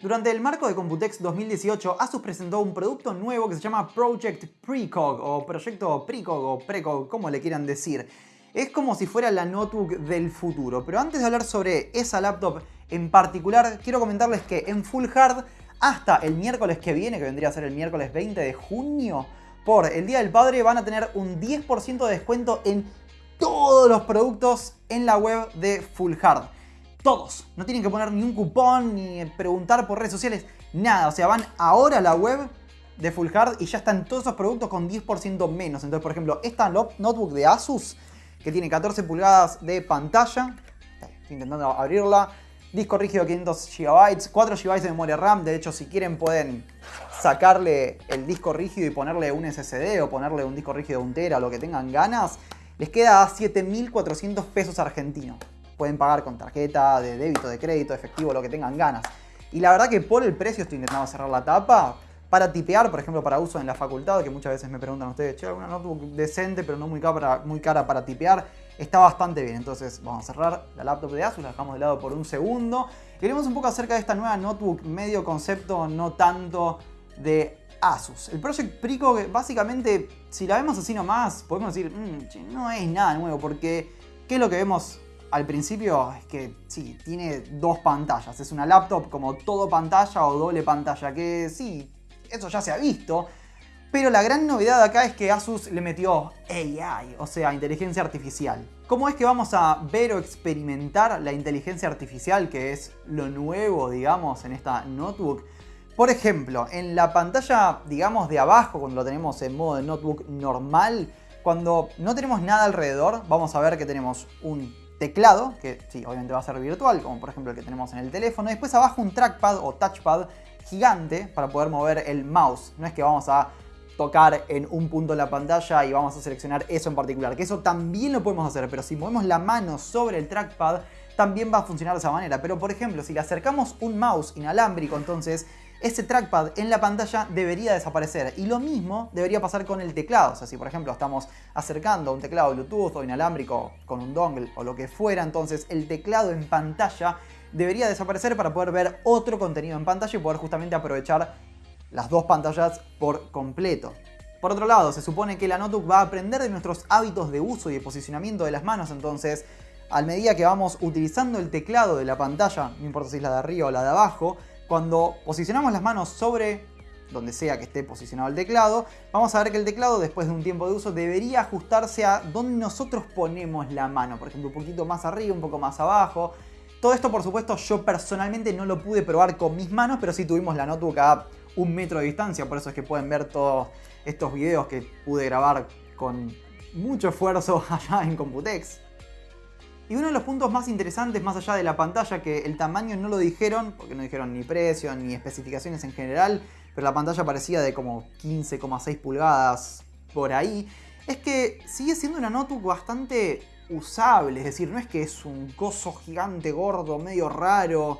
Durante el marco de Computex 2018, Asus presentó un producto nuevo que se llama Project Precog o Proyecto Precog o Precog, como le quieran decir. Es como si fuera la notebook del futuro, pero antes de hablar sobre esa laptop en particular, quiero comentarles que en Full Hard, hasta el miércoles que viene, que vendría a ser el miércoles 20 de junio, por el Día del Padre van a tener un 10% de descuento en todos los productos en la web de Full Hard. Todos. No tienen que poner ni un cupón, ni preguntar por redes sociales, nada. O sea, van ahora a la web de Full Hard y ya están todos esos productos con 10% menos. Entonces, por ejemplo, esta notebook de Asus, que tiene 14 pulgadas de pantalla, estoy intentando abrirla, disco rígido 500 GB, 4 GB de memoria RAM. De hecho, si quieren pueden sacarle el disco rígido y ponerle un SSD o ponerle un disco rígido de 1 tera, lo que tengan ganas. Les queda a 7.400 pesos argentinos pueden pagar con tarjeta, de débito, de crédito, efectivo, lo que tengan ganas. Y la verdad que por el precio estoy intentando cerrar la tapa. Para tipear, por ejemplo, para uso en la facultad, que muchas veces me preguntan ustedes, che, una notebook decente, pero no muy cara, muy cara para tipear, está bastante bien. Entonces vamos a cerrar la laptop de Asus, la dejamos de lado por un segundo. Y hablemos un poco acerca de esta nueva notebook, medio concepto, no tanto de Asus. El Project Pico, básicamente, si la vemos así nomás, podemos decir, mm, no es nada nuevo, porque ¿qué es lo que vemos al principio es que sí, tiene dos pantallas. Es una laptop como todo pantalla o doble pantalla, que sí, eso ya se ha visto. Pero la gran novedad acá es que Asus le metió AI, o sea, inteligencia artificial. ¿Cómo es que vamos a ver o experimentar la inteligencia artificial, que es lo nuevo, digamos, en esta notebook? Por ejemplo, en la pantalla, digamos, de abajo, cuando lo tenemos en modo de notebook normal, cuando no tenemos nada alrededor, vamos a ver que tenemos un teclado, que sí, obviamente va a ser virtual, como por ejemplo el que tenemos en el teléfono. Después abajo un trackpad o touchpad gigante para poder mover el mouse. No es que vamos a tocar en un punto en la pantalla y vamos a seleccionar eso en particular, que eso también lo podemos hacer, pero si movemos la mano sobre el trackpad también va a funcionar de esa manera. Pero por ejemplo, si le acercamos un mouse inalámbrico, entonces ese trackpad en la pantalla debería desaparecer. Y lo mismo debería pasar con el teclado. O sea, si por ejemplo estamos acercando un teclado Bluetooth o inalámbrico con un dongle o lo que fuera, entonces el teclado en pantalla debería desaparecer para poder ver otro contenido en pantalla y poder justamente aprovechar las dos pantallas por completo. Por otro lado, se supone que la notebook va a aprender de nuestros hábitos de uso y de posicionamiento de las manos, entonces a medida que vamos utilizando el teclado de la pantalla, no importa si es la de arriba o la de abajo, cuando posicionamos las manos sobre donde sea que esté posicionado el teclado, vamos a ver que el teclado después de un tiempo de uso debería ajustarse a donde nosotros ponemos la mano, por ejemplo un poquito más arriba, un poco más abajo. Todo esto por supuesto yo personalmente no lo pude probar con mis manos, pero sí tuvimos la notebook a un metro de distancia, por eso es que pueden ver todos estos videos que pude grabar con mucho esfuerzo allá en Computex. Y uno de los puntos más interesantes, más allá de la pantalla, que el tamaño no lo dijeron, porque no dijeron ni precio ni especificaciones en general, pero la pantalla parecía de como 15,6 pulgadas por ahí, es que sigue siendo una notebook bastante usable, es decir, no es que es un coso gigante, gordo, medio raro,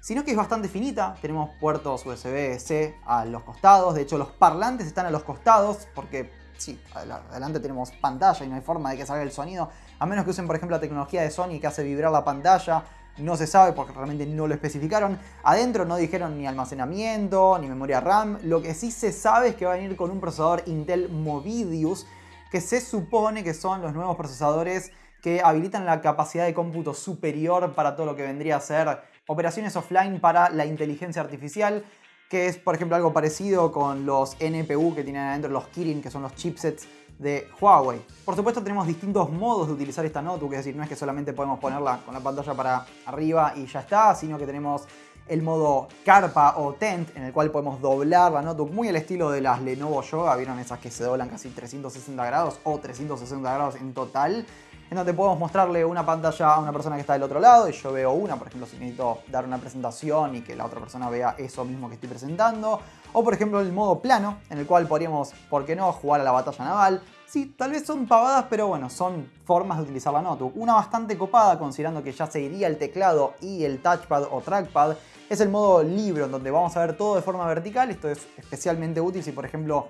sino que es bastante finita. Tenemos puertos USB-C a los costados, de hecho los parlantes están a los costados, porque sí, adelante tenemos pantalla y no hay forma de que salga el sonido, a menos que usen por ejemplo la tecnología de Sony que hace vibrar la pantalla, no se sabe porque realmente no lo especificaron. Adentro no dijeron ni almacenamiento, ni memoria RAM, lo que sí se sabe es que va a venir con un procesador Intel Movidius, que se supone que son los nuevos procesadores que habilitan la capacidad de cómputo superior para todo lo que vendría a ser operaciones offline para la inteligencia artificial que es por ejemplo algo parecido con los NPU que tienen adentro los Kirin, que son los chipsets de Huawei. Por supuesto tenemos distintos modos de utilizar esta notebook, es decir, no es que solamente podemos ponerla con la pantalla para arriba y ya está, sino que tenemos el modo carpa o tent, en el cual podemos doblar la notebook muy al estilo de las Lenovo Yoga, vieron esas que se doblan casi 360 grados o 360 grados en total en donde podemos mostrarle una pantalla a una persona que está del otro lado y yo veo una, por ejemplo, si necesito dar una presentación y que la otra persona vea eso mismo que estoy presentando. O por ejemplo el modo plano, en el cual podríamos, ¿por qué no?, jugar a la batalla naval. Sí, tal vez son pavadas, pero bueno, son formas de utilizar la notebook. Una bastante copada, considerando que ya se iría el teclado y el touchpad o trackpad, es el modo libro, en donde vamos a ver todo de forma vertical. Esto es especialmente útil si, por ejemplo,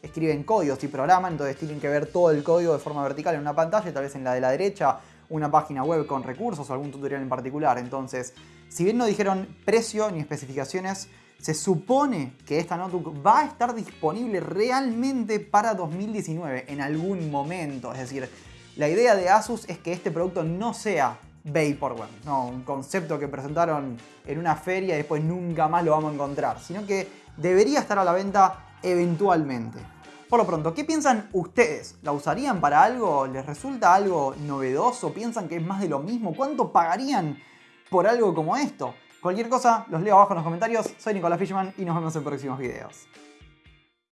escriben códigos y programan, entonces tienen que ver todo el código de forma vertical en una pantalla, tal vez en la de la derecha una página web con recursos o algún tutorial en particular. Entonces, Si bien no dijeron precio ni especificaciones, se supone que esta notebook va a estar disponible realmente para 2019 en algún momento. Es decir, la idea de Asus es que este producto no sea Vaporware, no, un concepto que presentaron en una feria y después nunca más lo vamos a encontrar, sino que debería estar a la venta eventualmente. Por lo pronto, ¿qué piensan ustedes? ¿La usarían para algo? ¿Les resulta algo novedoso? ¿Piensan que es más de lo mismo? ¿Cuánto pagarían por algo como esto? Cualquier cosa los leo abajo en los comentarios. Soy Nicolás Fishman y nos vemos en próximos videos.